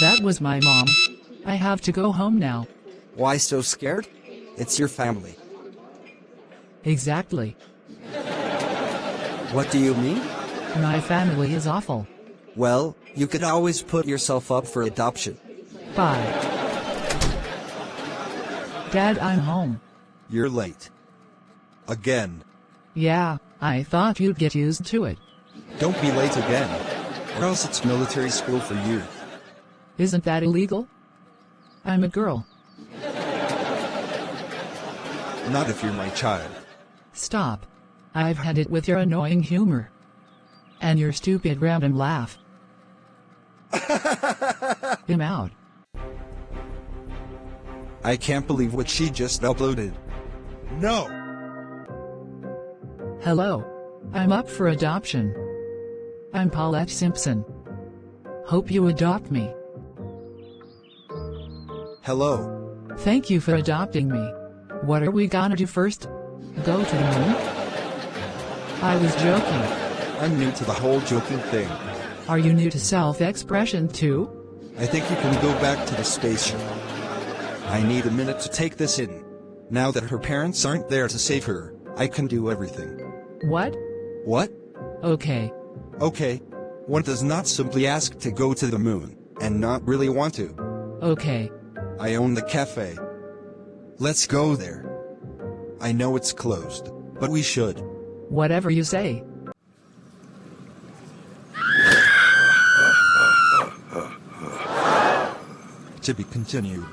That was my mom. I have to go home now. Why so scared? It's your family. Exactly. What do you mean? My family is awful. Well, you could always put yourself up for adoption. Bye. Dad, I'm home. You're late. Again. Yeah, I thought you'd get used to it. Don't be late again. Or else it's military school for you. Isn't that illegal? I'm a girl. Not if you're my child. Stop. I've had it with your annoying humor. And your stupid random laugh. Him out. I can't believe what she just uploaded. No! Hello. I'm up for adoption. I'm Paulette Simpson. Hope you adopt me. Hello. Thank you for adopting me. What are we gonna do first? Go to the moon? I was joking. I'm new to the whole joking thing. Are you new to self-expression too? I think you can go back to the spaceship. I need a minute to take this in. Now that her parents aren't there to save her, I can do everything. What? What? Okay. Okay. One does not simply ask to go to the moon, and not really want to. Okay. I own the cafe. Let's go there. I know it's closed, but we should. Whatever you say. To be continued.